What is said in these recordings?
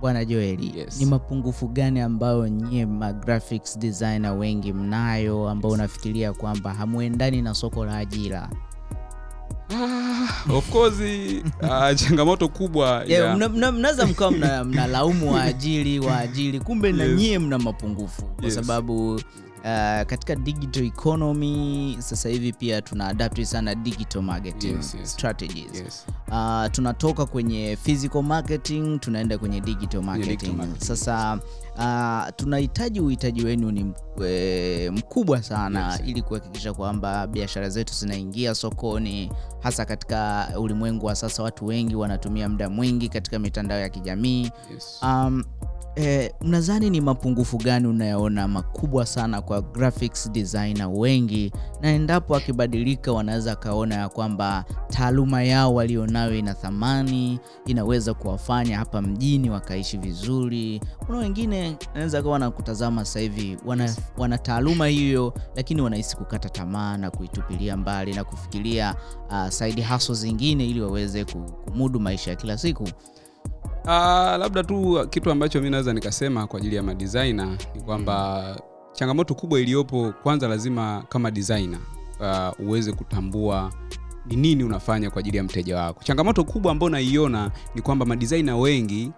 bwana joeli Yes. ni mapungufu gani ambayo nyie ma graphics designer wengi mnayo ambao unafikiria kwamba hamuendani na soko la ajira Ah, of course ah, changamoto kubwa yeah. ya- mna- mna- mnaweza mkawa mna- mnalaumu waajiri waajiri kumbe na Yes. nyie mna mapungufu kwa Yes. sababu uh, katika digital economy sasa hivi pia tuna adapt sana digital marketing Yes, yes. strategies yes. uh, tunatoka kwenye physical marketing tunaenda kwenye digital marketing, digital marketing, sasa uh, tunahitaji uhitaji wenu ni eh, mkubwa sana Yes. ili kuhakikisha kwamba biashara zetu zinaingia sokoni hasa katika ulimwengu wa sasa watu wengi wanatumia muda mwingi katika mitandao ya kijamii Yes. um, eh, ni mapungufu gani unayoona makubwa sana kwa graphics designer wengi? Na endapo akibadilika wanaweza akaona ya kwamba taaluma yao walionayo ina thamani inaweza kuwafanya hapa mjini wakaishi vizuri. Kuna wengine anaweza kawa wanakutazama sasa hivi wana, wana taaluma hiyo lakini wanahisi kukata tamaa na kuitupilia mbali na kufikiria uh, side hustle zingine ili waweze kumudu maisha ya kila siku Ah, labda tu kitu ambacho mi naweza nikasema kwa ajili ya madesigner ni kwamba changamoto kubwa iliyopo kwanza lazima kama designer uh, uweze kutambua ni nini unafanya kwa ajili ya mteja wako changamoto kubwa ambayo naiona ni kwamba madesigner wengi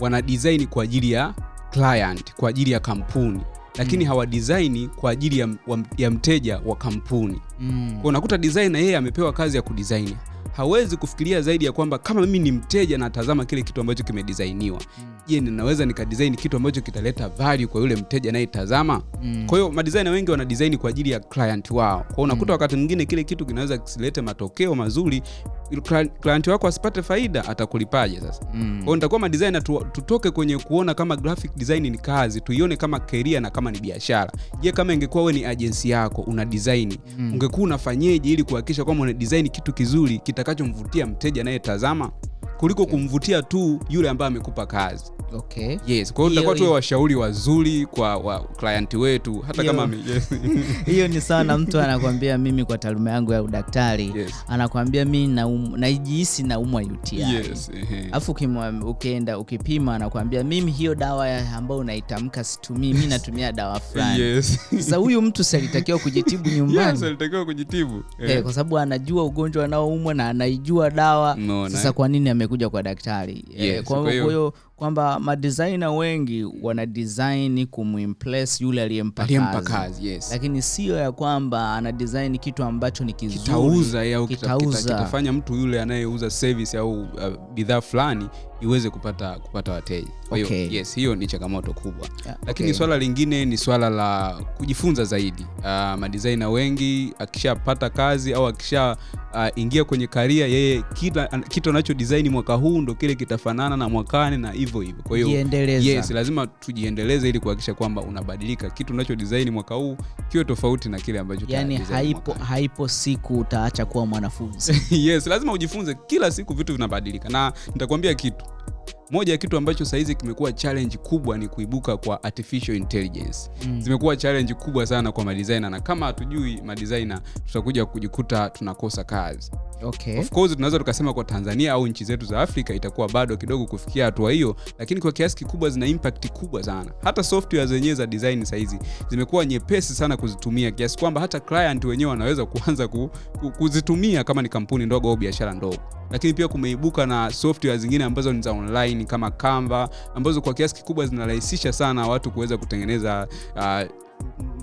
wana design kwa ajili ya client kwa ajili ya kampuni lakini Mm. hawadisaini kwa ajili ya, ya mteja wa kampuni mm. unakuta designer yeye amepewa kazi ya kudesign hawezi kufikiria zaidi ya kwamba kama mimi ni mteja natazama kile kitu ambacho kimedisainiwa je ninaweza nikadesign kitu ambacho kitaleta value kwa yule mteja anayetazama Mm. kwa hiyo madisaina wengi wana design kwa ajili ya client wao kwa hiyo unakuta Mm. wakati mwingine kile kitu kinaweza kisilete matokeo mazuri client wako asipate faida atakulipaje sasa Mm. kwa nitakuwa madisaina tu, tutoke kwenye kuona kama graphic design ni kazi tuione kama career na kama ni biashara je kama ingekuwa we ni agency yako una design Mm. ungekuwa unafanyeje ili kuhakikisha kwamba una design kitu kizuri kitakachomvutia mteja anayetazama kuliko kumvutia tu yule ambaye amekupa kazi okay yes kwa hiyo Hiyo- tutakuwa tuwe washauri wazuri kwa wa client wetu hata Hiyo- kama ame- yes. hiyo ni sawa na mtu anakwambia mimi kwa taaluma yangu ya udaktari yes. anakwambia mi naum- najihisi naumwa uti yes. ehe. alafu ukimwa- ukienda ukipima anakwambia mimi hiyo dawa ambayo unaitamka situmii mi natumia dawa fulani yes. sasa huyu mtu salitakiwa kujitibu nyumbani yes, kujitibu kujitibu Eh, kwa sababu anajua ugonjwa anaoumwa na anaijua dawa no, sasa kwa nini amekuja kwa daktari. Eh, Yes, kwa kwa hiyo kwamba madesigner wengi wana design kumimpress yule aliyempa kazi. kazi yes. lakini sio ya kwamba ana design kitu ambacho ni kizuri. Kitauza au kita- kita- mtu yule anayeuza service au uh, bidhaa fulani iweze kupata kupata wateja. Kwa hiyo Okay. yes hiyo ni changamoto kubwa. Yeah, lakini okay. swala lingine ni swala la kujifunza zaidi. Uh, madisaina wengi akishapata kazi au akisha uh, ingia kwenye karia yeye kila kitu anacho design mwaka huu ndo kile kitafanana na mwakani na hivyo hivyo hivyo. Kwa hiyo yes lazima tujiendeleze ili kuhakikisha kwamba unabadilika kitu unacho design mwaka huu kiwe tofauti na kile ambacho yani haipo, haipo siku utaacha kuwa mwanafunzi. Yes lazima ujifunze kila siku vitu vinabadilika. Na nitakwambia kitu. Moja ya kitu ambacho sahizi kimekuwa challenge kubwa ni kuibuka kwa artificial intelligence. Mm. zimekuwa challenge kubwa sana kwa madesigner na kama hatujui madesigner tutakuja kujikuta tunakosa kazi okay. tunaweza tukasema kwa tanzania au nchi zetu za afrika itakuwa bado kidogo kufikia hatua hiyo lakini kwa kiasi kikubwa zina impact kubwa sana hata software zenyewe za design sahizi zimekuwa nyepesi sana kuzitumia kiasi kwamba hata client wenyewe wanaweza kuanza ku, ku, kuzitumia kama ni kampuni ndogo au biashara ndogo lakini pia kumeibuka na software zingine ambazo ni za online kama canva ambazo kwa kiasi kikubwa zinarahisisha sana watu kuweza kutengeneza uh,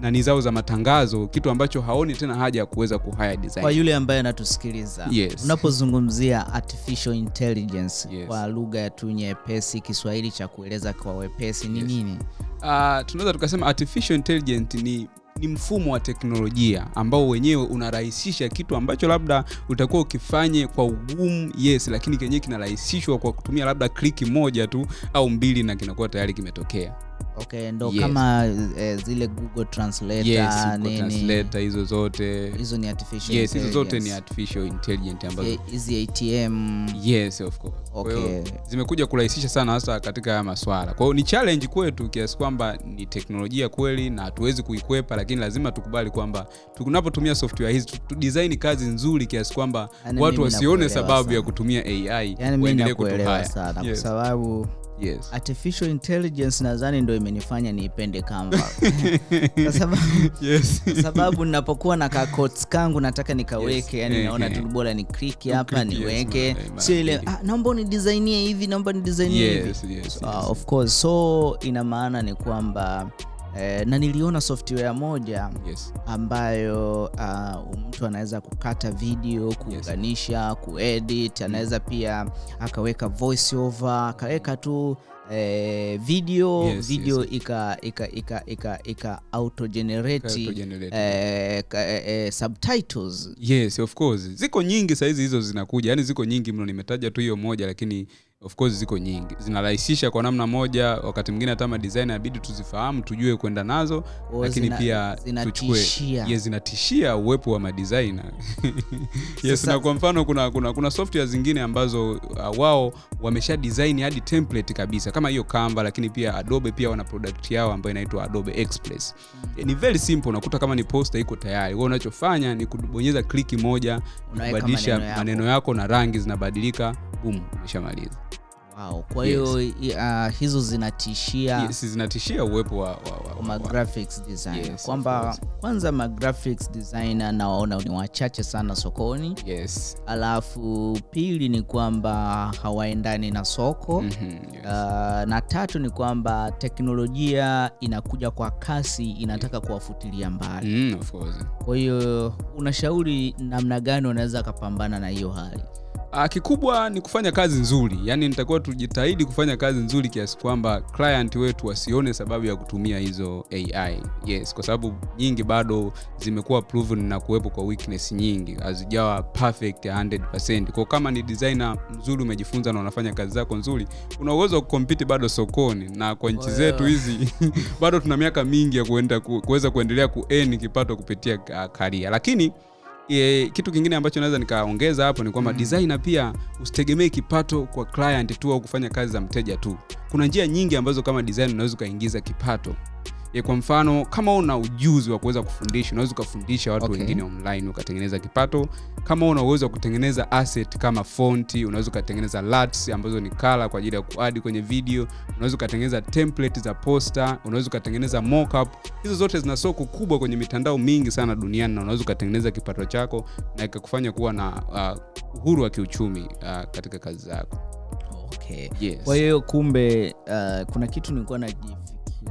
nani zao za matangazo kitu ambacho haoni tena haja ya kuweza kuhaya design kwa yule ambaye anatusikiliza Yes. unapozungumzia artificial intelligence Yes. kwa lugha ya tu nyepesi kiswahili cha kueleza kwa wepesi ni Yes. nini uh, tunaweza tukasema artificial intelligence ni ni mfumo wa teknolojia ambao wenyewe unarahisisha kitu ambacho labda utakuwa ukifanye kwa ugumu yes lakini kenyewe kinarahisishwa kwa kutumia labda kliki moja tu au mbili na kinakuwa tayari kimetokea okay ndo Yes. kama eh, zile google translator yes Google nini translator hizo zote hizo ni artificial yes hizo zote ni artificial intelligence ambazo Eh, hizi atm yes of course Kwa hiyo Okay. zimekuja kurahisisha sana hasa katika haya maswala kwa hiyo ni challenge kwetu kiasi kwamba ni teknolojia kweli na hatuwezi kuikwepa lakini lazima tukubali kwamba tunapotumia software hizi tu- tu design kazi nzuri kiasi kwamba Yaani watu wasione sababu sana. ya kutumia ai yani nakuelewa kutuhaya yes. kwa sababu yes. artificial intelligence nadhani ndo imenifanya niipende Canva kwa sababu yes. sababu ninapokuwa na ka quotes kangu nataka nikaweke Yes. yani Eh, naona eh. tu bora ni click hapa niweke yes, sio ile ah, naomba unidisainie hivi naomba unidisainie hivi yes, yes, Ah, yes. of course so ina maana ni kwamba eh, na niliona software moja yes. ambayo uh, mtu anaweza kukata video kuunganisha yes. kuedit anaweza pia akaweka voice over akaweka tu eh, video Yes, video yes. ika ika ika ika ika auto generate eh, ka- eh, eh, subtitles yes of course ziko nyingi saizi hizo zinakuja yani ziko nyingi mno nimetaja tu hiyo moja lakini of course ziko nyingi. Zinarahisisha kwa namna moja wakati mwingine hata madesign inabidi tuzifahamu tujue kwenda nazo o, lakini zina- pia zina tuchukue. zinatishia. yes, zinatishia uwepo wa madesigner. Yes na kwa mfano kuna, kuna, kuna software zingine ambazo uh, wao wamesha design hadi template kabisa kama hiyo Canva lakini pia Adobe pia wana product yao ambayo inaitwa Adobe Express Mm. ni very simple unakuta kama ni poster iko tayari wewe unachofanya ni kubonyeza kliki moja kubadilisha maneno yako. maneno yako na rangi zinabadilika boom umeshamaliza wow. kwa hiyo yes. uh, hizo zinatishia yes, zinatishia uwepo wa, wa, wa, wa ma wa, graphics designer Yes, kwamba kwanza ma graphics designer nawaona ni wachache sana sokoni yes. alafu pili ni kwamba hawaendani na soko mm-hmm, yes. Uh, na tatu ni kwamba teknolojia inakuja kwa kasi inataka kuwafutilia mbali Mm, of course. kwa hiyo unashauri namna gani unaweza akapambana na hiyo hali Ah, kikubwa ni kufanya kazi nzuri. Yaani nitakuwa tujitahidi kufanya kazi nzuri kiasi kwamba client wetu wasione sababu ya kutumia hizo ai yes kwa sababu nyingi bado zimekuwa proven na kuwepo kwa weakness nyingi. Hazijawa perfect 100% kwa kama ni designer mzuri umejifunza na unafanya kazi zako nzuri una uwezo wa kukompiti bado sokoni. Na kwa nchi Well. zetu hizi bado tuna miaka mingi ya kuenda kuweza kuendelea kuen kipato kupitia uh, karia lakini E, kitu kingine ambacho naweza nikaongeza hapo ni kwamba mm. designer pia usitegemee kipato kwa client tu au kufanya kazi za mteja tu kuna njia nyingi ambazo kama designer unaweza ukaingiza kipato e, kwa mfano kama una ujuzi wa kuweza kufundisha unaweza ukafundisha watu Okay. wengine online ukatengeneza kipato kama una uwezo wa kutengeneza asset kama fonti unaweza ukatengeneza lats ambazo ni kala kwa ajili ya kuadi kwenye video unaweza ukatengeneza template za poster unaweza ukatengeneza mockup hizo zote zina soko kubwa kwenye mitandao mingi sana duniani na unaweza ukatengeneza kipato chako na ikakufanya kuwa na uh, uhuru wa kiuchumi uh, katika kazi zako okay. yes. kwa hiyo kumbe uh, kuna kitu nilikuwa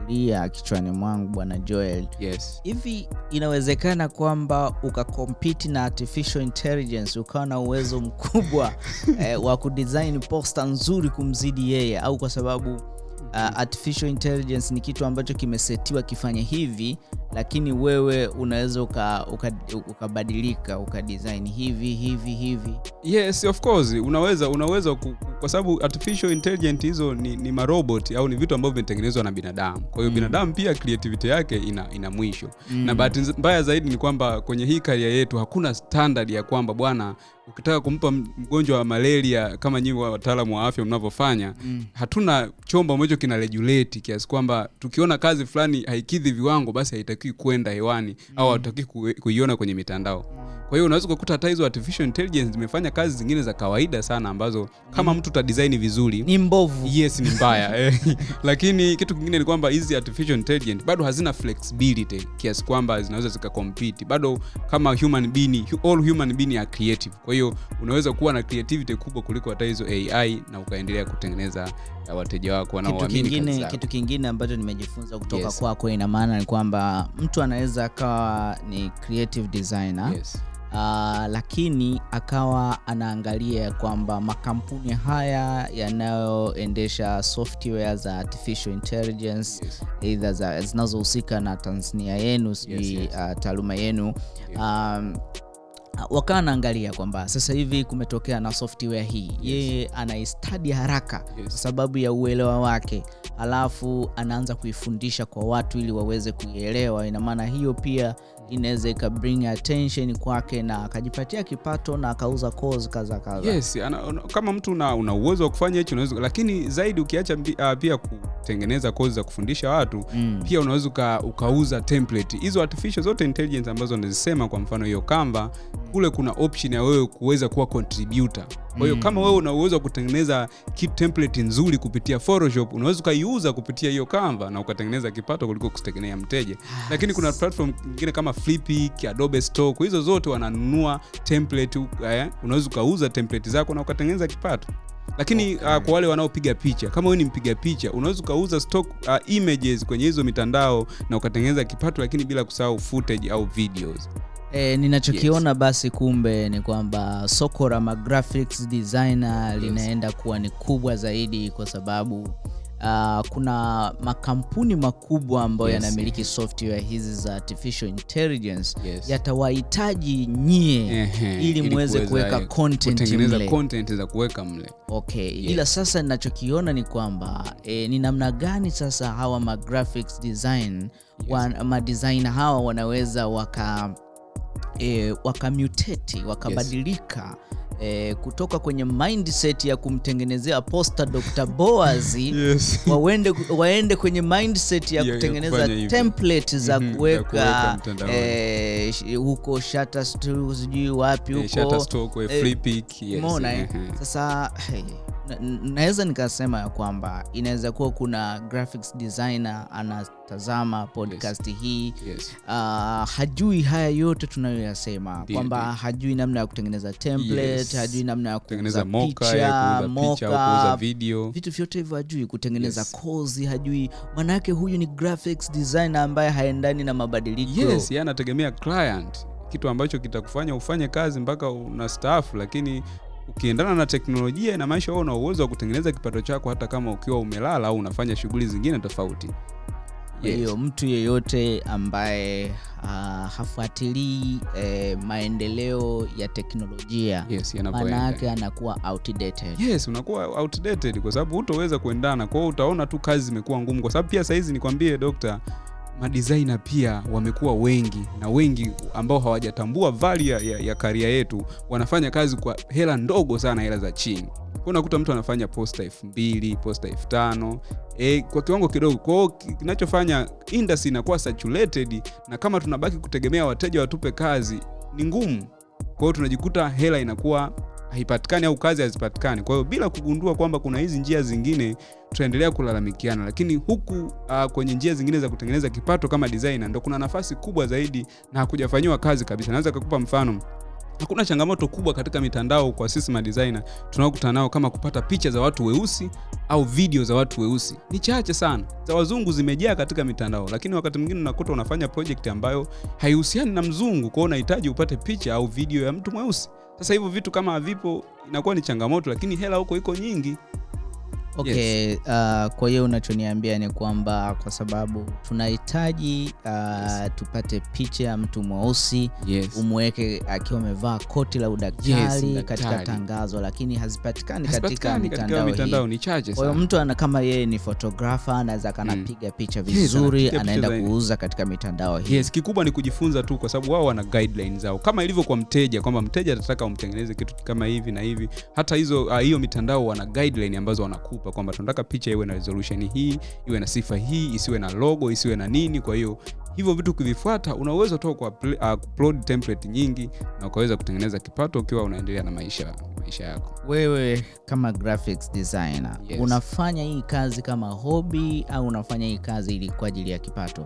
najifikiria kichwani mwangu bwana joel yes. hivi inawezekana kwamba ukakompiti na artificial intelligence ukawa na uwezo mkubwa eh, wa kudesign posta nzuri kumzidi yeye au kwa sababu uh, artificial intelligence ni kitu ambacho kimesetiwa kifanye hivi lakini wewe unaweza ukabadilika uka, ukabadilika ukadesign hivi hivi hivi yes of course unaweza unaweza kwa sababu artificial intelligent hizo ni, ni marobot au ni vitu ambavyo vimetengenezwa na binadamu kwa hiyo Mm. binadamu pia creativity yake ina, ina mwisho Mm. na bahati mbaya zaidi ni kwamba kwenye hii karia yetu hakuna standard ya kwamba bwana ukitaka kumpa mgonjwa wa malaria kama nyinyi wataalamu wa afya mnavyofanya Mm. hatuna chombo ambacho kina regulate kiasi kwamba tukiona kazi fulani haikidhi viwango basi haitakiwi kwenda hewani mm. au hatutakiwi kuiona kwenye mitandao kwa hiyo unaweza kukuta hata hizo artificial intelligence zimefanya kazi zingine za kawaida sana ambazo kama mtu utadesign vizuri ni mbovu yes ni mbaya eh. lakini kitu kingine ni kwamba hizi artificial intelligence bado hazina flexibility kiasi kwamba zinaweza zikakompete bado kama human being all human being are creative kwa hiyo unaweza kuwa na creativity kubwa kuliko hata hizo ai na ukaendelea kutengeneza uh, wateja wako kitu wanaoamini kazi kingine, kitu kingine ambacho nimejifunza kutoka Yes. kwako ina maana ni kwamba mtu anaweza akawa ni creative designer yes. Uh, lakini akawa anaangalia kwamba makampuni haya yanayoendesha software za artificial intelligence Yes. either za zinazohusika na Tanzania yenu sijui yes. yes. uh, taaluma yenu Yes. um, wakawa anaangalia kwamba sasa hivi kumetokea na software hii yeye anaistadi haraka Yes. kwa sababu ya uelewa wake alafu anaanza kuifundisha kwa watu ili waweze kuielewa ina maana hiyo pia inaweza ikabring attention kwake na akajipatia kipato na akauza cause kaza kaza yes ana, una, kama mtu una, una uwezo wa kufanya hicho unaweza lakini zaidi ukiacha ah, pia kutengeneza kozi za kufundisha watu Mm. pia unaweza uka, ukauza template hizo artificial zote intelligence ambazo nazisema kwa mfano hiyo Canva kule kuna option ya wewe kuweza kuwa contributor kwa hiyo Mm. kama wewe una uwezo wa kutengeneza kit template nzuri kupitia photoshop unaweza ukaiuza kupitia hiyo canva na ukatengeneza kipato kuliko kutegemea mteja Yes. lakini kuna platform nyingine kama Flipik, Adobe Stock, hizo zote wananunua template eh, unaweza ukauza template zako na ukatengeneza kipato. Lakini Okay. uh, kwa wale wanaopiga picha, kama wewe ni mpiga picha, unaweza ukauza stock uh, images kwenye hizo mitandao na ukatengeneza kipato, lakini bila kusahau footage au videos. E, ninachokiona yes. basi kumbe ni kwamba soko la magraphics designer Yes. linaenda kuwa ni kubwa zaidi kwa sababu uh, kuna makampuni makubwa ambayo Yes. yanamiliki software hizi za artificial intelligence Yes. yatawahitaji nyie ili muweze kuweka content mle. content za kuweka mle. Okay, Yes. ila sasa ninachokiona ni kwamba e, ni namna gani sasa hawa ma graphics design wa, ma designer hawa wanaweza waka e, wakamutate wakabadilika yes. e, kutoka kwenye mindset ya kumtengenezea posta Dr. Boaz Yes. waende, waende kwenye mindset ya ya kutengeneza template za mm -hmm, kuweka e, huko Shutterstock sijui wapi Eh, huko Shutterstock, eh, eh, Flipik, yes, Umeona eh? ehe. Sasa hey, naweza nikasema ya kwamba inaweza kuwa kuna graphics designer anatazama podcast yes. hii Yes. Uh, hajui haya yote tunayoyasema kwamba hajui namna ya kutengeneza template Yes. hajui namna ya kutengeneza picha moka video vitu vyote hivyo hajui kutengeneza Yes. kozi hajui maanake huyu ni graphics designer ambaye haendani na mabadiliko yes anategemea client kitu ambacho kitakufanya ufanye kazi mpaka una staff lakini ukiendana na teknolojia inamaanisha wewe una uwezo wa kutengeneza kipato chako hata kama ukiwa umelala au unafanya shughuli zingine tofauti. Hiyo mtu yeyote ambaye uh, hafuatilii eh, maendeleo ya teknolojia yes, maana anakuwa outdated. yes unakuwa outdated kwa sababu hutoweza kuendana. Kwa hiyo utaona tu kazi zimekuwa ngumu. Kwa sababu pia sahizi nikwambie dokta madesigner pia wamekuwa wengi na wengi ambao hawajatambua vali ya, ya, karia yetu wanafanya kazi kwa hela ndogo sana hela za chini. Kwa unakuta mtu anafanya posta elfu mbili posta elfu tano. E, kwa kiwango kidogo. Kwao kinachofanya industry inakuwa saturated na kama tunabaki kutegemea wateja watupe kazi ni ngumu. Kwa hiyo tunajikuta hela inakuwa haipatikani au kazi hazipatikani. Kwa hiyo bila kugundua kwamba kuna hizi njia zingine tutaendelea kulalamikiana. Lakini huku uh, kwenye njia zingine za kutengeneza kipato kama designer ndo kuna nafasi kubwa zaidi na hakujafanyiwa kazi kabisa. Naweza kukupa mfano hakuna changamoto kubwa katika mitandao kwa sisi madesigner tunaokutana nao kama kupata picha za watu weusi au video za watu weusi. Ni chache sana. Za wazungu zimejaa katika mitandao lakini wakati mwingine unakuta unafanya project ambayo haihusiani na mzungu kwao unahitaji upate picha au video ya mtu mweusi. Sasa hivyo vitu kama havipo inakuwa ni changamoto lakini hela huko iko nyingi Okay, uh, kwa hiyo unachoniambia ni kwamba kwa sababu tunahitaji uh, yes. tupate picha ya mtu mweusi yes. umweke akiwa amevaa koti la udaktari Yes, katika tangazo lakini hazipatikani katika mitandao hii. mitandao ni chache Kwa hiyo mtu ana kama yeye ni fotografa anaweza kanapiga mm. picha vizuri yes, anaenda kuuza katika mitandao hii. yes kikubwa ni kujifunza tu kwa sababu wao wana guidelines zao kama ilivyo kwa mteja kwamba mteja atataka umtengeneze kitu kama hivi na hivi hata hizo hiyo uh, mitandao wana guideline ambazo wanakupa kwamba tunataka picha iwe na resolution hii iwe na sifa hii isiwe na logo isiwe na nini kwa hiyo hivyo vitu ukivifuata una uwezo tu wa ah, upload template nyingi na ukaweza kutengeneza kipato ukiwa unaendelea na maisha maisha yako Wewe kama graphics designer Yes. unafanya hii kazi kama hobi au unafanya hii kazi ili kwa ajili ya kipato?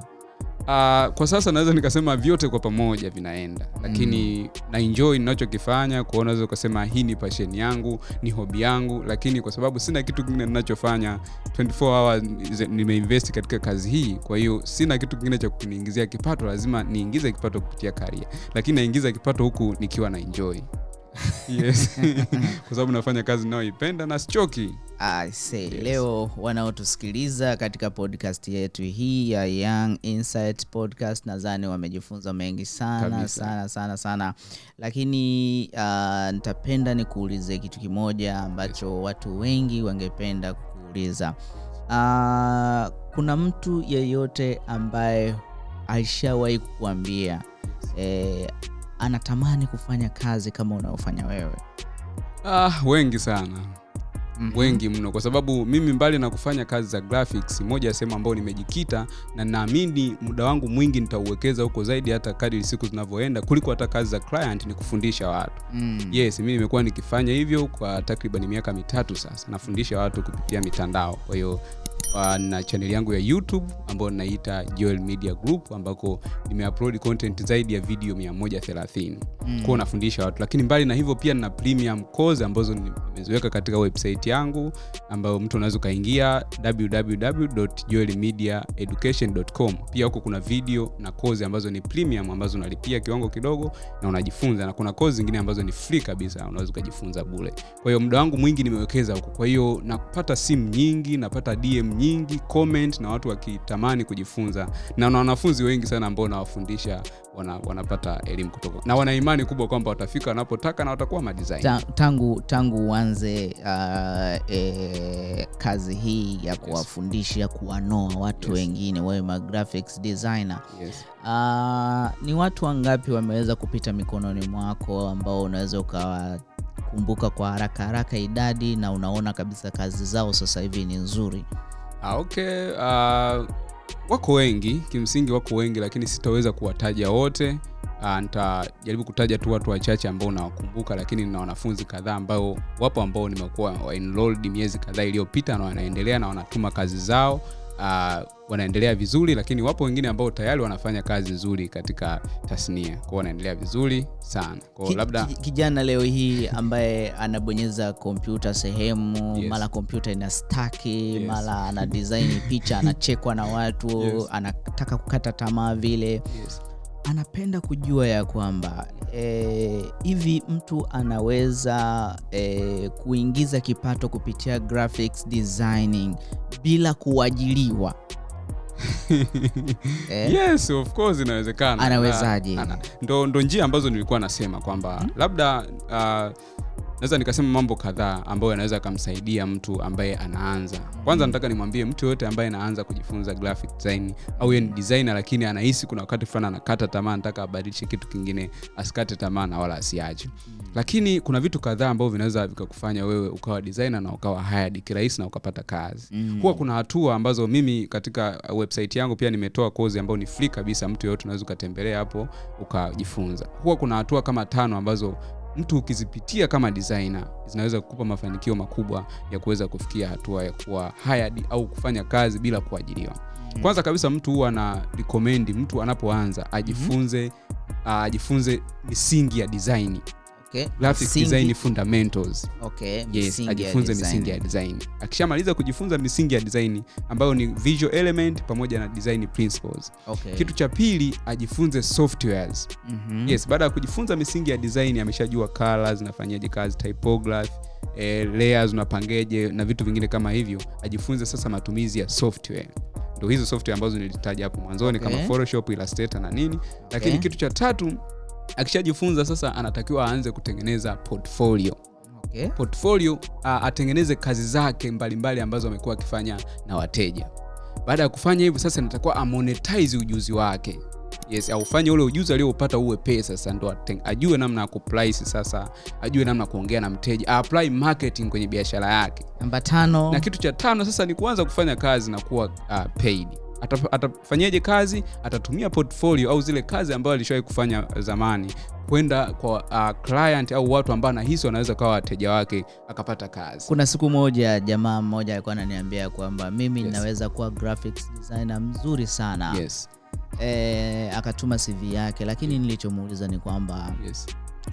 Uh, kwa sasa naweza nikasema vyote kwa pamoja vinaenda. Lakini na enjoy ninachokifanya kwao naweza ukasema hii ni passion yangu ni hobi yangu. Lakini kwa sababu sina kitu kingine ninachofanya 24 hours nimeinvesti nimeinvest katika kazi hii. Kwa hiyo sina kitu kingine cha kuniingizia kipato lazima niingize kipato kupitia karia lakini naingiza kipato huku nikiwa na enjoy yes kwa sababu nafanya kazi ninayoipenda na sichoki Yes. leo wanaotusikiliza katika podcast yetu hii ya Young Insight Podcast nadhani wamejifunza mengi sana Kabisa. sana sana sana, lakini uh, nitapenda nikuulize kitu kimoja ambacho yes. watu wengi wangependa kuuliza Uh, kuna mtu yeyote ambaye alishawahi kukuambia eh, anatamani kufanya kazi kama unayofanya wewe? ah, wengi sana mm-hmm. wengi mno kwa sababu mimi mbali na kufanya kazi za graphics moja ya sehemu ambayo nimejikita na naamini muda wangu mwingi nitauwekeza huko zaidi hata kadri siku zinavyoenda kuliko hata kazi za client ni kufundisha watu Mm. yes mimi nimekuwa nikifanya hivyo kwa takriban miaka mitatu sasa nafundisha watu kupitia mitandao kwa hiyo uh, na chaneli yangu ya youtube ambayo naita joel media group ambako nimeupload content zaidi ya video 130 Mm. kwao nafundisha watu. Lakini mbali na hivyo pia nina premium course ambazo ni- nimeziweka katika website yangu ambayo mtu unaweza kaingia www.joelmediaeducation.com pia huko kuna video na course ambazo ni premium ambazo unalipia kiwango kidogo na unajifunza. Na kuna course zingine ambazo ni free kabisa unaweza ukajifunza bure. Kwa hiyo muda wangu mwingi nimewekeza huko. Kwa hiyo napata simu nyingi napata dm nyingi comment na watu wakitamani kujifunza na na wanafunzi wengi sana ambao nawafundisha wana, wanapata elimu kutoka na wana imani kubwa kwamba watafika wanapotaka na watakuwa madesign Ta, tangu tangu uanze uh, e, kazi hii ya kuwafundisha yes. kuwanoa watu Yes. wengine wewe ma graphics designer yes. uh, ni watu wangapi wameweza kupita mikononi mwako ambao unaweza ukawa kumbuka kwa haraka haraka idadi na unaona kabisa kazi zao sasa hivi ni nzuri Ah, okay. Uh, wako wengi kimsingi wako wengi lakini sitaweza kuwataja wote uh, nitajaribu kutaja tu watu wachache ambao nawakumbuka lakini nina wanafunzi kadhaa ambao wapo ambao nimekuwa wa enrolled miezi kadhaa iliyopita na wanaendelea na wanatuma kazi zao uh, wanaendelea vizuri lakini wapo wengine ambao tayari wanafanya kazi nzuri katika tasnia kwao wanaendelea vizuri sana kwao Ki- labda kijana leo hii ambaye anabonyeza kompyuta sehemu Yes. mara kompyuta ina staki Yes. mara ana design picha anachekwa na watu Yes. anataka kukata tamaa vile yes. Anapenda kujua ya kwamba hivi e, mtu anaweza e, kuingiza kipato kupitia graphics designing bila kuajiliwa eh? yes of course inawezekana Anawezaje? Ana- ndo, ndo njia ambazo nilikuwa nasema kwamba hmm? labda uh, naweza nikasema mambo kadhaa ambayo yanaweza akamsaidia mtu ambaye anaanza. Kwanza nataka nimwambie mtu yoyote ambaye anaanza kujifunza graphic design au yeye ni designer lakini anahisi kuna wakati fulani anakata tamaa anataka abadilishe kitu kingine asikate tamaa na wala asiache. Lakini kuna vitu kadhaa ambavyo vinaweza vikakufanya wewe ukawa designer na ukawa hired kirahisi na ukapata kazi. Mm. huwa kuna hatua ambazo mimi katika website yangu pia nimetoa kozi ambayo ni free kabisa mtu yoyote unaweza ukatembelea hapo ukajifunza. Huwa kuna hatua kama tano ambazo mtu ukizipitia kama designer zinaweza kukupa mafanikio makubwa ya kuweza kufikia hatua ya kuwa hired au kufanya kazi bila kuajiriwa. Mm. kwanza kabisa mtu huwa ana recommend mtu anapoanza ajifunze mm uh, ajifunze misingi ya design Okay. graphic design fundamentals okay. yes misingi ya ajifunze design. misingi ya design akishamaliza kujifunza misingi ya design ambayo ni visual element pamoja na design principles Okay. kitu cha pili ajifunze softwares -hmm. yes baada ya kujifunza misingi ya design ameshajua colors zinafanyaje kazi typography eh, layers unapangeje na vitu vingine kama hivyo ajifunze sasa matumizi ya software ndo hizo software ambazo nilitaja hapo mwanzoni Okay. kama photoshop illustrator na nini okay. lakini kitu cha tatu akishajifunza sasa anatakiwa aanze kutengeneza portfolio. Okay. portfolio atengeneze kazi zake mbalimbali mbali ambazo amekuwa akifanya na wateja. Baada ya kufanya hivyo sasa natakuwa amonetize ujuzi wake. Yes aufanye ule ujuzi aliopata uwe pesa sasa ndo ajue namna ya kuprice sasa ajue namna kuongea na mteja apply marketing kwenye biashara yake. Namba tano. Na kitu cha tano sasa ni kuanza kufanya kazi na kuwa uh, paid atafanyaje kazi atatumia portfolio au zile kazi ambayo alishawahi kufanya zamani kwenda kwa uh, client au watu ambao anahisi wanaweza kawa wateja wake akapata kazi kuna siku moja jamaa mmoja alikuwa ananiambia kwamba mimi Yes. naweza kuwa graphics designer mzuri sana yes, e, akatuma cv yake lakini nilichomuuliza ni kwamba yes.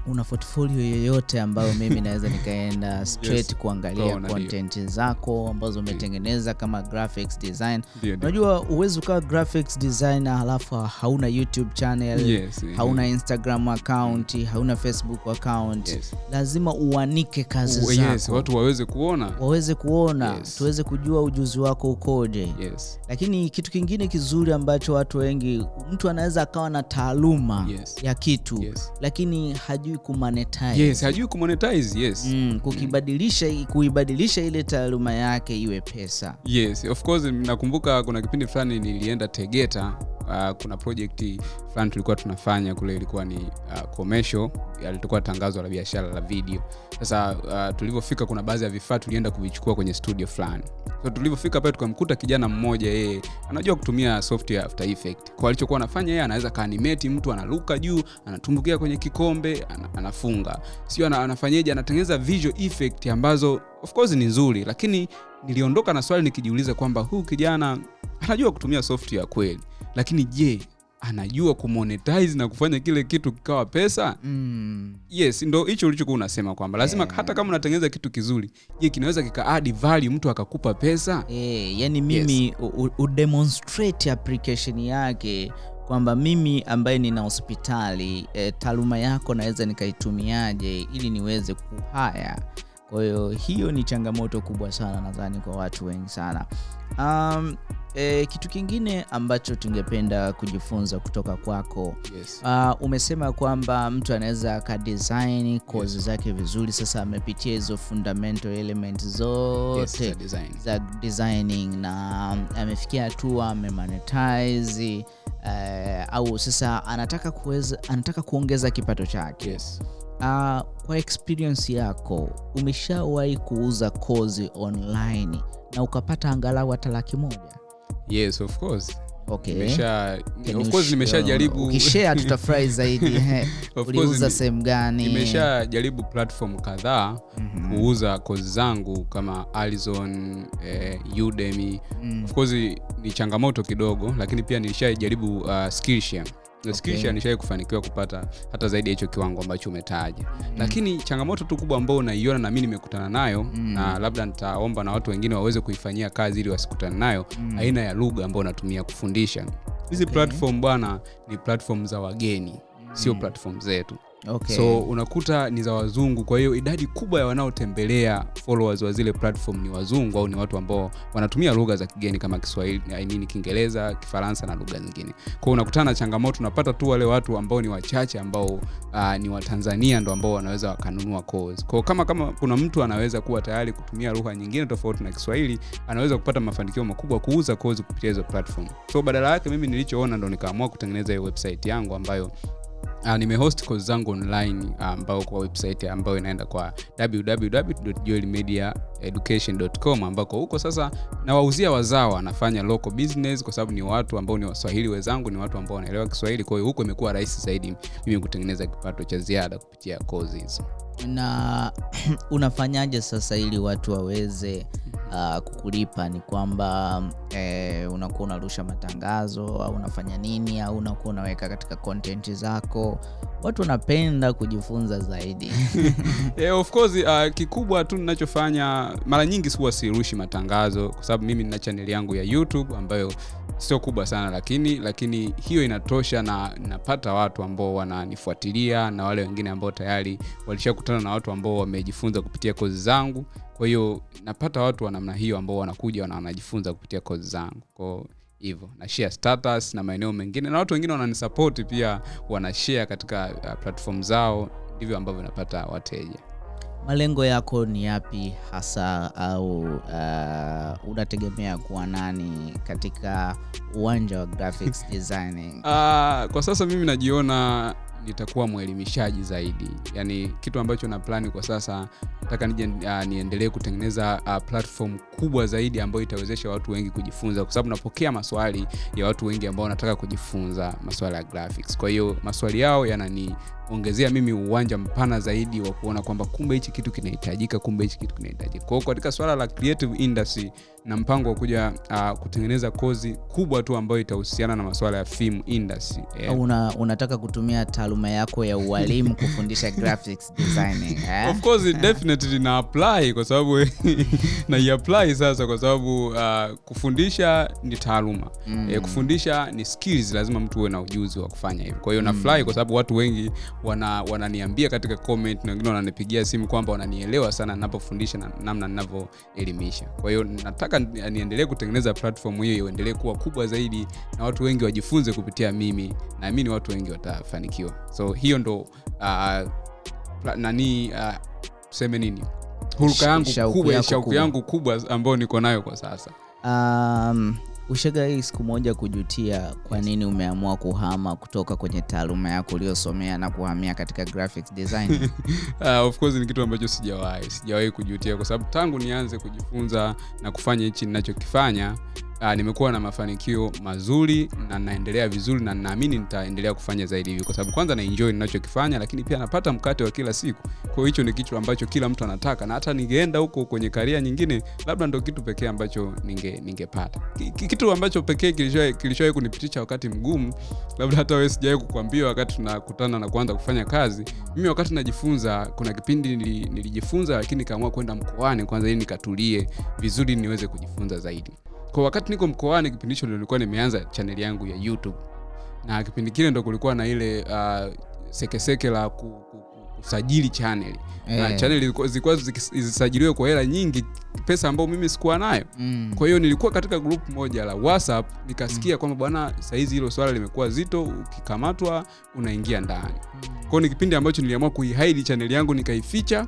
Una portfolio yoyote ambayo mimi naweza nikaenda straight Yes. kuangalia content zako ambazo umetengeneza kama graphics design unajua uwezi ukawa graphics designer halafu hauna youtube channel Yes, hauna instagram account hauna facebook account yes. lazima uanike kazi zako yes, watu waweze kuona waweze kuona Yes. tuweze kujua ujuzi wako ukoje yes. lakini kitu kingine kizuri ambacho watu wengi mtu anaweza akawa na taaluma Yes. ya kitu Yes. lakini hajui kumonetize. Yes hajui kumonetize yes. Mm, kukibadilisha kuibadilisha ile taaluma yake iwe pesa. Yes of course nakumbuka kuna kipindi fulani nilienda tegeta uh, kuna project fulani tulikuwa tunafanya kule ilikuwa ni uh, commercial. Alitokuwa tangazo la biashara la video. Sasa uh, tulivyofika kuna baadhi ya vifaa tulienda kuvichukua kwenye studio fulani. So tulivyofika pale tukamkuta kijana mmoja yeye anajua kutumia software after effect kwa alichokuwa anafanya yeye anaweza kaanimeti mtu analuka juu anatumbukia kwenye kikombe ana, anafunga. Sio ana, anafanyeje anatengeneza visual effect ambazo of course ni nzuri. Lakini niliondoka na swali nikijiuliza kwamba huu kijana anajua kutumia software kweli lakini je anajua kumonetize na kufanya kile kitu kikawa pesa Mm. yes ndo hicho ulichokuwa unasema kwamba lazima Yeah. hata kama unatengeneza kitu kizuri je kinaweza kikaadi value mtu akakupa pesa Eh, yani mimi yes. u- udemonstrate application yake kwamba mimi ambaye nina hospitali e, taaluma yako naweza nikaitumiaje ili niweze kuhaya kwa hiyo hiyo ni changamoto kubwa sana nadhani kwa watu wengi sana um, e, kitu kingine ambacho tungependa kujifunza kutoka kwako yes. Uh, umesema kwamba mtu anaweza akadesign kozi Yes. zake vizuri sasa amepitia hizo fundamental element zote yes, design. za designing na amefikia hatua amemonetize uh, au sasa anataka kuweza anataka kuongeza kipato chake yes. uh, kwa experience yako umeshawahi kuuza kozi online na ukapata angalau hata laki moja yes of course okay. nimesha Can of course nimeshajaribu ukishare tutafurahi zaidi uliuza sehemu gani nimeshajaribu platform kadhaa Mhm. kuuza kozi zangu kama Alizon, eh, Udemy. Mm. Of course ni changamoto kidogo, lakini pia nilishajaribu uh, Skillshare. Na Skillshare nishai kufanikiwa kupata hata zaidi ya hicho kiwango ambacho umetaja mm. lakini changamoto tu kubwa ambao unaiona na mi nimekutana nayo Mm. na labda nitaomba na watu wengine waweze kuifanyia kazi ili wasikutane nayo Mm. aina ya lugha ambayo unatumia kufundisha hizi Okay. platform bwana ni platform za wageni sio Mm. platform zetu Okay. so unakuta ni za wazungu. Kwa hiyo idadi kubwa ya wanaotembelea followers wa zile platform ni wazungu au ni watu ambao wanatumia lugha za kigeni kama kiswahili I mean, kiingereza kifaransa na lugha zingine. Kwao unakutana na changamoto unapata tu wale watu ambao ni wachache ambao uh, ni watanzania ndo ambao wanaweza wakanunua course. Kwao kama kama kuna mtu anaweza kuwa tayari kutumia lugha nyingine tofauti na kiswahili anaweza kupata mafanikio makubwa kuuza course kupitia hizo platform. So badala yake mimi nilichoona ndo nikaamua kutengeneza hiyo website yangu ambayo Uh, nimehost course zangu online uh, ambao kwa website ambayo inaenda kwa www.joelmediaeducation.com ambako huko sasa nawauzia wazao nafanya local business kwa sababu ni watu ambao ni waswahili wenzangu ni watu ambao wanaelewa kiswahili. Kwa hiyo huko imekuwa rahisi zaidi mimi kutengeneza kipato cha ziada kupitia kozi hizo. Na unafanyaje sasa ili watu waweze uh, kukulipa? Ni kwamba eh, unakuwa unarusha matangazo au unafanya nini au unakuwa unaweka katika content zako? Watu wanapenda kujifunza zaidi. Yeah, of course uh, kikubwa tu ninachofanya mara nyingi huwa sirushi matangazo kwa sababu mimi nina chaneli yangu ya youtube ambayo sio kubwa sana lakini lakini hiyo inatosha na napata watu ambao wananifuatilia na wale wengine ambao tayari walishakutana na watu ambao wamejifunza kupitia kozi zangu. Kwa hiyo napata watu wa namna hiyo ambao wanakuja na wanajifunza kupitia kozi zangu. Kwao hivyo na share status na maeneo mengine. Na watu wengine wananisapoti pia wanashare katika uh, platform zao. Ndivyo ambavyo napata wateja malengo yako ni yapi hasa au uh, unategemea kuwa nani katika uwanja wa graphics designing? Uh, kwa sasa mimi najiona nitakuwa mwelimishaji zaidi. Yaani kitu ambacho na plani kwa sasa nataka nije uh, niendelee kutengeneza uh, platform kubwa zaidi ambayo itawezesha watu wengi kujifunza. Kwa sababu napokea maswali ya watu wengi ambao wanataka kujifunza maswala ya graphics. Kwa hiyo maswali yao yananiongezea mimi uwanja mpana zaidi wa kuona kwamba kumbe hichi kitu kinahitajika kumbe hichi kitu kinahitajika kwao katika swala la creative industry na mpango wa kuja uh, kutengeneza kozi kubwa tu ambayo itahusiana na masuala ya film industry yeah. una, unataka kutumia taaluma yako ya ualimu kufundisha graphics designing eh? of course definitely na apply kwa sababu naiapply sasa kwa sababu uh, kufundisha ni taaluma Mm. e, kufundisha ni skills lazima mtu uwe na ujuzi wa kufanya hivyo kwa hiyo mm. nafurahi kwa sababu watu wengi wana, wananiambia katika comment na wengine wananipigia simu kwamba wananielewa sana ninapofundisha na namna ninavyoelimisha. Kwa hiyo nataka niendelee kutengeneza platform hiyo iendelee kuwa kubwa zaidi na watu wengi wajifunze kupitia mimi. Naamini watu wengi watafanikiwa. So hiyo ndo uh, nani uh, tuseme nini? Huruka yangu kubwa shauku yangu kubwa ambayo niko nayo kwa sasa. Um, ushagai siku moja kujutia kwa nini umeamua kuhama kutoka kwenye taaluma yako uliosomea na kuhamia katika graphics design? Uh, of course ni kitu ambacho sijawahi. Sijawahi kujutia kwa sababu tangu nianze kujifunza na kufanya hichi ninachokifanya uh, nimekuwa na mafanikio mazuri na naendelea vizuri na naamini nitaendelea kufanya zaidi hivi. Kwa sababu kwanza na enjoy ninachokifanya lakini pia napata mkate wa kila siku. Kwa hicho ni kitu ambacho kila mtu anataka. Na hata ningeenda huko kwenye karia nyingine labda ndo kitu pekee ambacho ninge ningepata. Ki- ki- kitu ambacho pekee kilishawahi kunipitisha wakati mgumu labda hata wewe sijawahi kukwambia wakati tunakutana na kuanza kufanya kazi mimi wakati najifunza kuna kipindi nili, nilijifunza lakini kaamua kwenda mkoani kwanza ili nikatulie vizuri niweze kujifunza zaidi kwa wakati niko mkoani kipindi hicho nilikuwa nimeanza chaneli yangu ya youtube na kipindi kile ndo kulikuwa na ile uh, sekeseke la ku, ku, ku, kusajili channel na Eh. channel zilikuwa- zilikuwa zisajiliwe kwa hela nyingi pesa ambayo mimi sikuwa nayo mm. kwa hiyo nilikuwa katika group moja la whatsapp nikasikia mm. kwamba bwana sahizi hilo swala limekuwa zito ukikamatwa unaingia ndani mm. kwao ni kipindi ambacho niliamua kuihaidi chaneli yangu nikaificha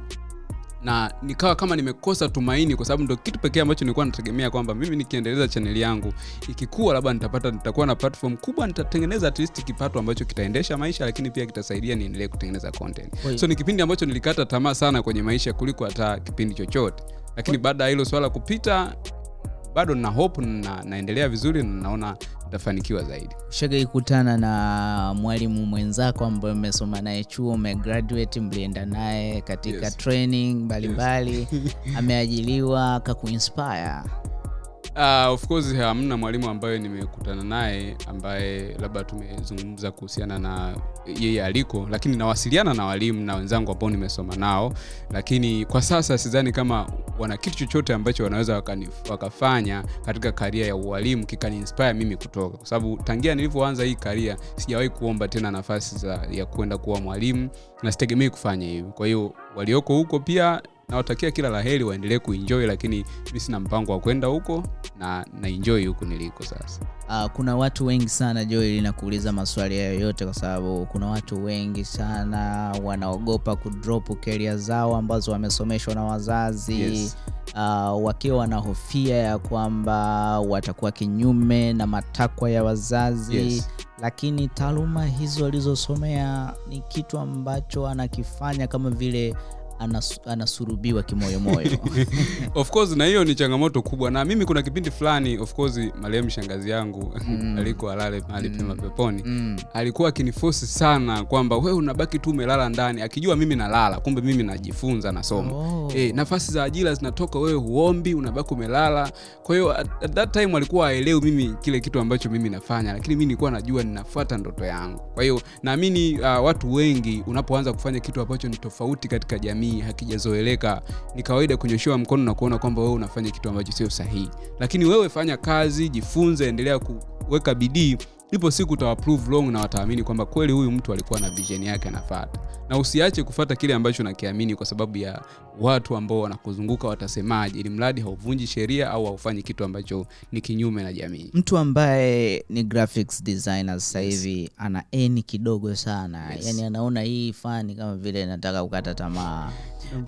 na nikawa kama nimekosa tumaini kwa sababu ndo kitu pekee ambacho nilikuwa nategemea kwamba mimi nikiendeleza chaneli yangu ikikua labda nitapata nitakuwa na platform kubwa nitatengeneza at least kipato ambacho kitaendesha maisha lakini pia kitasaidia niendelee kutengeneza content. Wait. so ni kipindi ambacho nilikata tamaa sana kwenye maisha kuliko hata kipindi chochote. Lakini baada ya hilo swala kupita bado na hope na naendelea vizuri na naona nitafanikiwa zaidi ushagai kutana na mwalimu mwenzako ambaye umesoma naye chuo umegraduate mlienda naye katika Yes. training mbalimbali yes. ameajiliwa akakuinspire Uh, of course hamna mwalimu ambaye nimekutana naye ambaye labda tumezungumza kuhusiana na yeye aliko lakini nawasiliana na walimu na wenzangu ambao nimesoma nao. Lakini kwa sasa sidhani kama wana kitu chochote ambacho wanaweza wakafanya katika karia ya ualimu kikani inspire mimi kutoka. Kwa sababu tangia nilivyoanza hii karia sijawahi kuomba tena nafasi za, ya kwenda kuwa mwalimu na sitegemei kufanya hivyo. Kwa hiyo walioko huko pia nawatakia kila la heri waendelee kuenjoy lakini mi sina mpango wa kwenda huko na naenjoy huku niliko sasa Uh, kuna watu wengi sana Joel nakuuliza maswali hayo yote kwa sababu kuna watu wengi sana wanaogopa kudrop keria zao ambazo wamesomeshwa na wazazi Yes. uh, wakiwa wanahofia ya kwamba watakuwa kinyume na matakwa ya wazazi Yes. lakini taaluma hizo alizosomea ni kitu ambacho anakifanya kama vile anas, anasurubiwa kimoyomoyo of course na hiyo ni changamoto kubwa na mimi kuna kipindi fulani of course marehemu shangazi yangu Mm. aliko alale mahali Mm. pema peponi mm. alikuwa akinifosi sana kwamba wewe unabaki tu umelala ndani akijua mimi nalala kumbe mimi najifunza nasoma oh. Eh, nafasi za ajira zinatoka wewe huombi unabaki umelala kwa hiyo at, at that time alikuwa aelewi mimi kile kitu ambacho mimi nafanya lakini mi nilikuwa najua ninafuata ndoto yangu kwa hiyo naamini uh, watu wengi unapoanza kufanya kitu ambacho ni tofauti katika jamii hakijazoeleka. Ni kawaida kunyoshewa mkono na kuona kwamba wewe unafanya kitu ambacho sio sahihi. Lakini wewe fanya kazi jifunze endelea kuweka bidii. Ipo siku utawaprove wrong na wataamini kwamba kweli huyu mtu alikuwa na vision yake anafata. Na usiache kufata kile ambacho nakiamini kwa sababu ya watu ambao wanakuzunguka watasemaje ili mradi hauvunji sheria au haufanyi kitu ambacho ni kinyume na jamii. Mtu ambaye ni graphics designer sasa hivi ana eni kidogo sana. Yes. yani anaona hii fani kama vile nataka kukata tamaa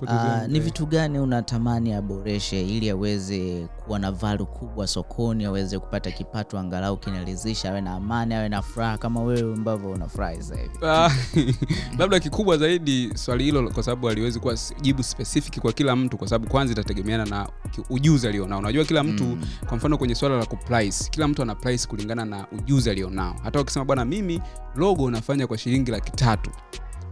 uh, ni vitu gani unatamani aboreshe ili aweze kuwa na valu kubwa sokoni aweze kupata kipato angalau kinaridhisha awe na amani awe na furaha kama wewe ambavyo unafurahi sasa hivi? Ah, labda kikubwa zaidi swali hilo kwa sababu aliwezi kuwa jibu specific kwa kila mtu kwa sababu kwanza itategemeana na ujuzi alionao. Unajua kila mtu Mm. kwa mfano kwenye swala la kuprice kila mtu ana price kulingana na ujuzi alionao. Hata wakisema bwana mimi logo unafanya kwa shilingi laki tatu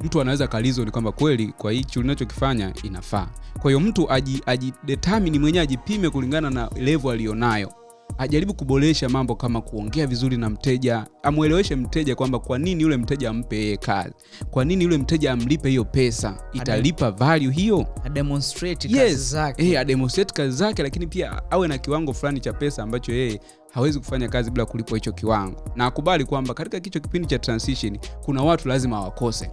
mtu anaweza kalizo ni kwamba kweli kwa hichi unachokifanya inafaa. Kwa hiyo mtu aji, aji determine mwenyewe ajipime kulingana na level aliyonayo ajaribu kuboresha mambo kama kuongea vizuri na mteja amweleweshe mteja kwamba kwa nini yule mteja ampe yeye kazi? Kwa nini yule mteja amlipe hiyo pesa? Italipa value hiyo? ademonstrate kazi yes. zake. Eh, ademonstrate kazi zake lakini pia awe na kiwango fulani cha pesa ambacho yeye hawezi kufanya kazi bila kulipwa hicho kiwango. Na akubali kwamba katika kicho kipindi cha transition kuna watu lazima wakose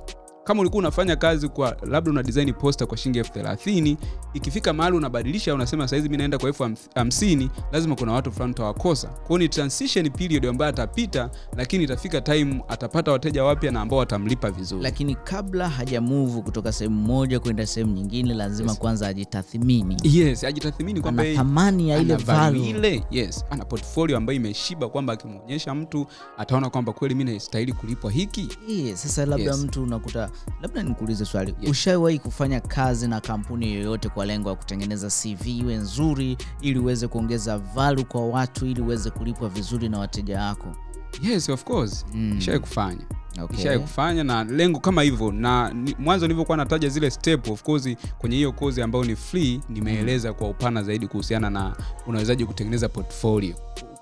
kama ulikuwa unafanya kazi kwa labda una design poster kwa shilingi elfu thelathini ikifika mahali unabadilisha unasema saizi mi naenda kwa elfu ham- hamsini lazima kuna watu fulani utawakosa. Kwao ni transition period ambayo atapita lakini itafika time atapata wateja wapya na ambao watamlipa vizuri. Lakini kabla hajamuvu kutoka sehemu moja kwenda sehemu nyingine lazima Yes. kwanza ajitathmini. Yes ajitathmini kwamba thamani ya ile value. value. Ile yes ana portfolio ambayo imeshiba kwamba akimwonyesha mtu ataona kwamba kweli mi nastahili kulipwa hiki. Yes, sasa labda Yes. mtu unakuta labda nikuulize swali Yes. ushawahi kufanya kazi na kampuni yoyote kwa lengo la kutengeneza cv iwe nzuri ili uweze kuongeza valu kwa watu ili uweze kulipwa vizuri na wateja wako yes of course Mm. ishawai kufanya okay. ishawai kufanya na lengo kama hivyo na ni, mwanzo nilivyokuwa nataja zile step of course kwenye hiyo kozi ambayo ni free nimeeleza kwa upana zaidi kuhusiana na unawezaji kutengeneza portfolio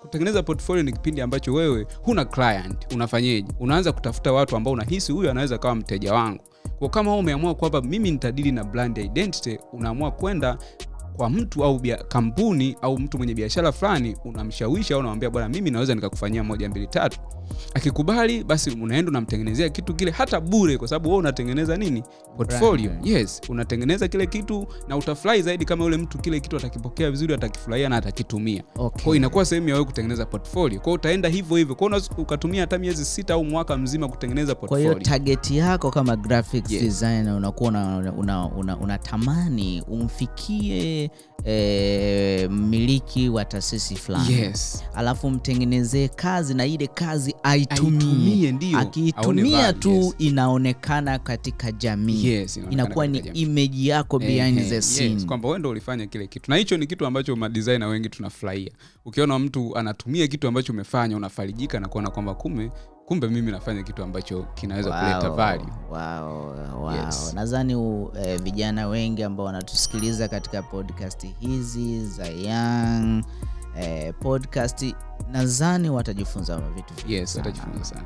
kutengeneza portfolio ni kipindi ambacho wewe huna client unafanyeje? Unaanza kutafuta watu ambao unahisi huyu anaweza kawa mteja wangu. Kwa kama umeamua kwamba mimi nitadili na brand identity unaamua kwenda kwa mtu au bia, kampuni au mtu mwenye biashara fulani unamshawishi au unamwambia bwana mimi naweza nikakufanyia moja mbili tatu akikubali basi unaenda unamtengenezea kitu kile hata bure kwa sababu wewe unatengeneza nini portfolio Brand. yes unatengeneza kile kitu na utafurahi zaidi kama yule mtu kile kitu atakipokea vizuri atakifurahia na atakitumia Okay. kwao inakuwa sehemu ya wewe kutengeneza portfolio kwao utaenda hivyo hivyo kwao unaweza ukatumia hata miezi sita au mwaka mzima kutengeneza portfolio. kwa hiyo target yako kama graphics Yes. designer unakuwa unatamani una, una, unatamani umfikie eh, mmiliki wa taasisi fulani. Yes. Alafu mtengenezee kazi na ile kazi aitumie. Ndio. Akiitumia tu yes. inaonekana katika jamii. Yes, inakuwa ni imeji yako behind the yes, kwamba wewe ndo ulifanya kile kitu. Na hicho ni kitu ambacho madesigner wengi tunafurahia. Ukiona mtu anatumia kitu ambacho umefanya unafarijika na kuona kwamba kume kumbe mimi nafanya kitu ambacho kinaweza wow, kuleta value wow, wow. Yes. nadhani uh, eh, vijana wengi ambao wanatusikiliza katika podcast hizi za young eh, podcast nadhani watajifunza vitu yes watajifunza sana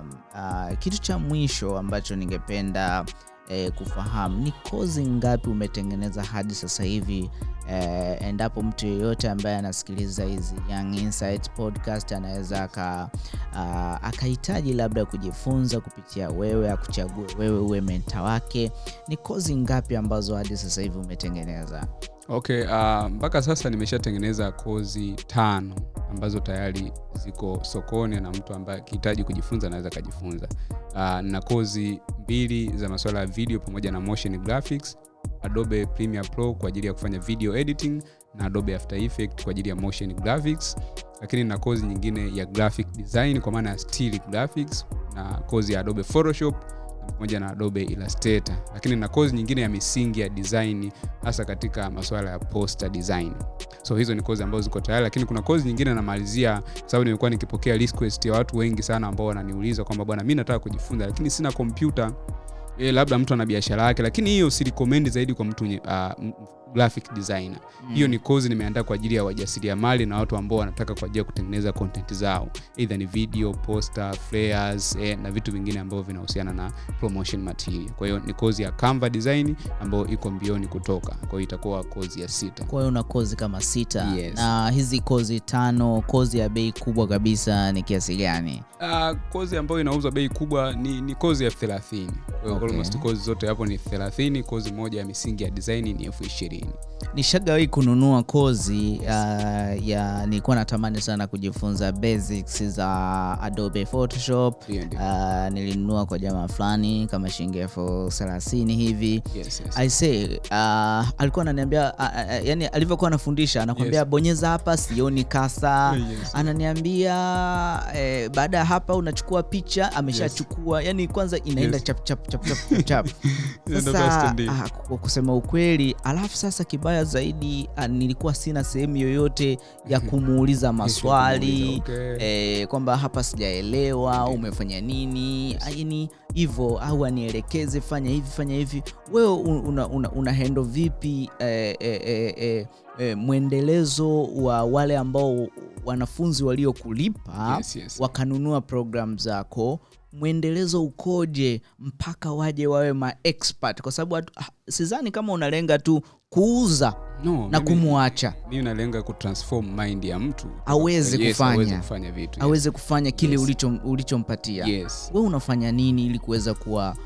um, uh, kitu cha mwisho ambacho ningependa eh, kufahamu ni kozi ngapi umetengeneza hadi sasa hivi eh, endapo mtu yeyote ambaye anasikiliza hizi Young podcast anaweza aka akahitaji labda kujifunza kupitia wewe akuchague wewe uwe menta wake ni kozi ngapi ambazo hadi sasa hivi umetengeneza okay uh, mpaka sasa nimeshatengeneza kozi tano ambazo tayari ziko sokoni na mtu ambaye akihitaji kujifunza anaweza akajifunza. Uh, na kozi mbili za masuala ya video pamoja na motion graphics adobe premiere pro kwa ajili ya kufanya video editing na adobe after effect kwa ajili ya motion graphics. Lakini na kozi nyingine ya graphic design kwa maana ya still graphics na kozi ya adobe photoshop pamoja na adobe illustrator lakini na kozi nyingine ya misingi ya design hasa katika masuala ya poster design. So hizo ni kozi ambazo ziko tayari lakini kuna kozi nyingine namalizia sababu nimekuwa nikipokea request ya watu wengi sana ambao wananiuliza kwamba bwana mimi nataka kujifunza lakini sina kompyuta e, labda mtu ana biashara yake lakini hiyo si recommend zaidi kwa mtu uh, graphic designer. Hiyo ni kozi nimeandaa kwa ajili ya wajasiria mali na watu ambao wanataka kwa ajili ya kutengeneza content zao. Either ni video poster flyers eh, na vitu vingine ambavyo vinahusiana na promotion material. Kwa hiyo ni kozi ya canva design ambayo iko mbioni kutoka. Kwa hiyo itakuwa kozi ya sita. Kwa hiyo una kozi kama sita. Yes. na hizi kozi tano kozi ya bei kubwa kabisa ni kiasi gani? Uh, kozi ambayo inauzwa bei kubwa ni, ni kozi ya elfu thelathini. Kwa hiyo Okay. almost kozi zote hapo ni thelathini kozi moja ya misingi ya design ni elfu ishirini nishagawahi kununua kozi uh, ya nilikuwa natamani sana kujifunza basics za adobe photoshop yeah, yeah. uh, nilinunua kwa jamaa fulani kama shilingi elfu thelathini hivi Yes, yes. I say uh, alikuwa ananiambia uh, uh, yani alivyokuwa anafundisha anakwambia Yes. bonyeza hapa sioni kasa Yes. ananiambia eh, baada ya hapa unachukua picha ameshachukua yes. yani kwanza inaenda Yes. chap chap chap chap chap sasa uh, kwa kusema ukweli alafu sasa kibaya zaidi ah, nilikuwa sina sehemu yoyote ya kumuuliza maswali Okay. eh, kwamba hapa sijaelewa okay. umefanya nini yani hivyo au anielekeze fanya hivi fanya hivi wewe una, una, una hendo vipi eh, eh, eh, eh, eh, mwendelezo wa wale ambao wanafunzi waliokulipa Yes, yes. wakanunua program zako mwendelezo ukoje mpaka waje wawe ma expert kwa sababu ah, sidhani kama unalenga tu kuuza no, na kumwacha mimi nalenga kutransform mind ya mtu. Aweze Yes, kufanya. aweze kufanya vitu aweze aweze kufanya kile Yes. ulicho ulichompatia. Yes. we unafanya nini ili kuweza kuwa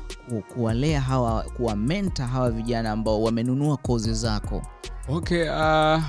kuwalea hawa kuwa menta hawa vijana ambao wamenunua kozi zako? Okay uh,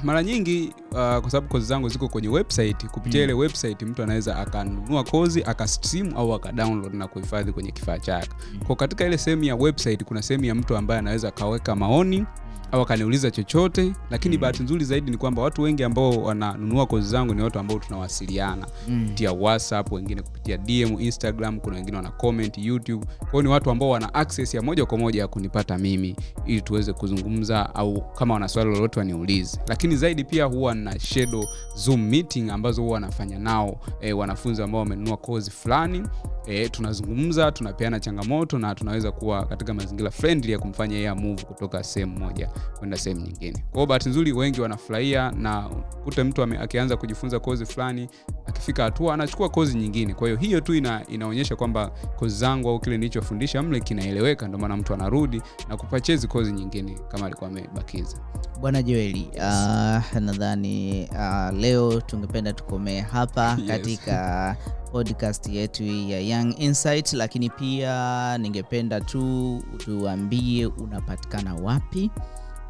mara nyingi uh, kwa sababu kozi zangu ziko kwenye website kupitia ile website mtu anaweza akanunua kozi akastream au akadownload na kuhifadhi kwenye kifaa chake. Kwa katika ile sehemu ya website kuna sehemu ya mtu ambaye anaweza akaweka maoni au akaniuliza chochote lakini mm. bahati nzuri zaidi ni kwamba watu wengi ambao wananunua kozi zangu ni watu ambao tunawasiliana mm. kupitia whatsapp wengine kupitia dm instagram kuna wengine wana comment youtube kwao ni watu ambao wana access ya moja kwa moja ya kunipata mimi ili tuweze kuzungumza au kama wana swali lolote waniulize lakini zaidi pia huwa na shadow zoom meeting ambazo huwa wanafanya nao e, wanafunzi ambao wamenunua kozi fulani e, tunazungumza tunapeana changamoto na tunaweza kuwa katika mazingira friendly ya kumfanya yeye move kutoka sehemu moja kwenda sehemu nyingine. Kwao bahati nzuri wengi wanafurahia na kute mtu ame- akianza kujifunza kozi fulani akifika hatua anachukua kozi nyingine. Kwa hiyo hiyo tu ina, inaonyesha kwamba kozi zangu au kile nilichofundisha mle kinaeleweka ndio maana mtu anarudi na kupachezi kozi nyingine kama alikuwa amebakiza. Bwana joeli uh, nadhani uh, leo tungependa tukomee hapa Yes. katika podcast yetu ya young insight lakini pia ningependa tu tuambie unapatikana wapi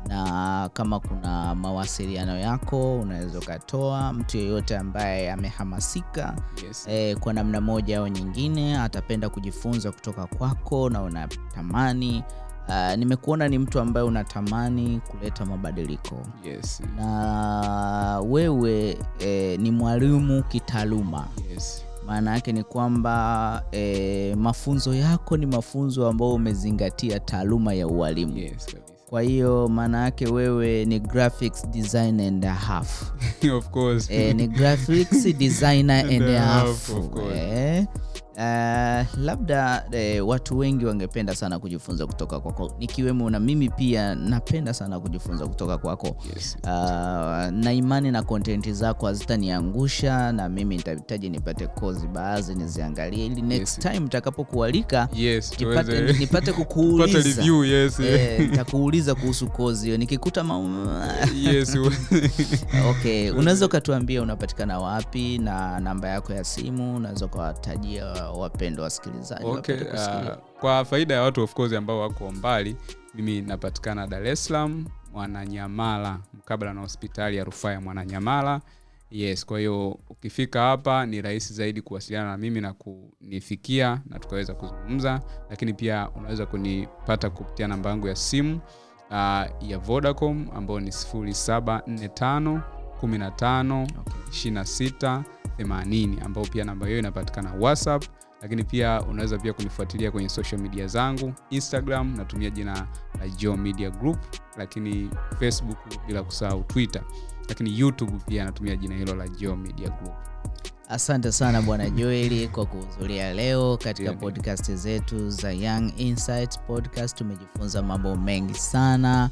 na kama kuna mawasiliano yako unaweza ukatoa mtu yeyote ambaye amehamasika yes. eh, kwa namna moja au nyingine atapenda kujifunza kutoka kwako na unatamani uh, nimekuona ni mtu ambaye unatamani kuleta mabadiliko Yes. na wewe eh, ni mwalimu kitaaluma Yes. maana yake ni kwamba eh, mafunzo yako ni mafunzo ambayo umezingatia taaluma ya ualimu Yes. Kwa hiyo maana yake wewe ni graphics design and a half. Of course. Eh, ni graphics designer and, And a half half, of course. eh, uh, labda de, watu wengi wangependa sana kujifunza kutoka kwako nikiwemo na mimi pia napenda sana kujifunza kutoka kwako yes. uh, na imani na kontenti zako hazitaniangusha na mimi nitahitaji nipate kozi baadhi niziangalie ili next Yes. time nitakapokualika yes nipate, nipate kukuuliza yes Eh, nitakuuliza kuhusu kozi hiyo nikikuta ma... yes okay unaweza ukatuambia unapatikana wapi na namba yako ya simu unaweza ukawatajia wapendwa wasikilizaji okay uh, kwa faida ya watu of course ambao wako mbali mimi napatikana dar es salaam mwananyamala mkabala na hospitali ya rufaa ya mwananyamala yes kwa hiyo ukifika hapa ni rahisi zaidi kuwasiliana na mimi na kunifikia na tukaweza kuzungumza lakini pia unaweza kunipata kupitia namba yangu ya simu uh, ya vodacom ambayo ni 0745 15 Okay. 26 80 ambao pia namba hiyo inapatikana whatsapp lakini pia unaweza pia kunifuatilia kwenye social media zangu instagram natumia jina la Geo media group lakini facebook bila kusahau twitter lakini youtube pia natumia jina hilo la Geo media group. Asante sana bwana joeli kwa kuhudhuria leo katika ndio. podcast zetu za young insights podcast. Tumejifunza mambo mengi sana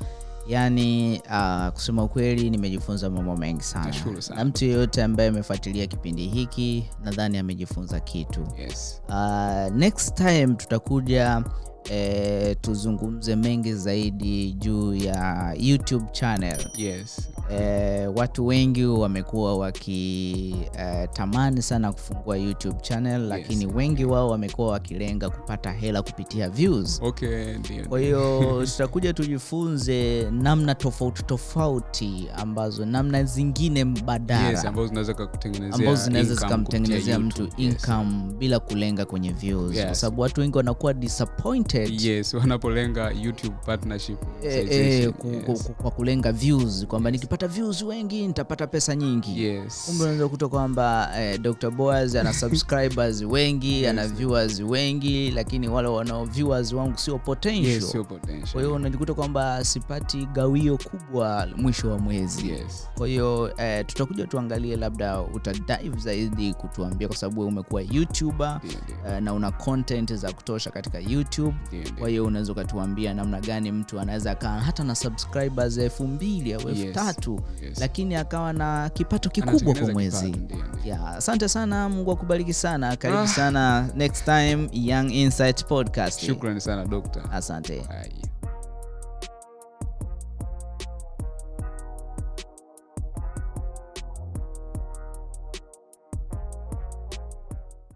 yaani uh, kusema ukweli nimejifunza mambo mengi sana. Sana. na mtu yeyote ambaye amefuatilia kipindi hiki nadhani amejifunza kitu. Yes. Uh, next time tutakuja eh, tuzungumze mengi zaidi juu ya youtube channel. Yes. E, watu wengi wamekuwa wakitamani e, sana kufungua youtube channel lakini wengi wao wamekuwa wakilenga kupata hela kupitia views. Okay ndio kwa hiyo tutakuja tujifunze namna tofauti tofauti ambazo namna zingine mbadala yes ambazo zinaweza zikamtengenezea mtu income Yes. bila kulenga kwenye views. Yes. kwa sababu watu wengi wanakuwa disappointed yes wanapolenga youtube partnership. E, eh, ku- ku- Yes. ku- kwa kulenga views kwamba nikipata views wengi nitapata pesa nyingi. Yes. Kumbe unaweza kuta kwamba eh, dr boas ana subscribers wengi yes. ana viewers wengi lakini wale wanao viewers wangu sio potential. Yes sio potential. Kwa hiyo unajikuta kwamba sipati gawio kubwa mwisho wa mwezi. Yes. Kwa hiyo eh, tutakuja tuangalie labda utadive zaidi kutuambia kwa sababu umekuwa youtuber yeah, yeah. eh, na una content za kutosha katika youtube kwa hiyo unaweza ukatuambia namna gani mtu anaweza akawa hata na subscribers elfu mbili au elfu Yes. tatu Yes. lakini akawa na kipato kikubwa kwa mwezi ndio. asante sana mungu akubariki sana karibu Ah. sana next time young insight podcast shukrani sana dokta asante Ai.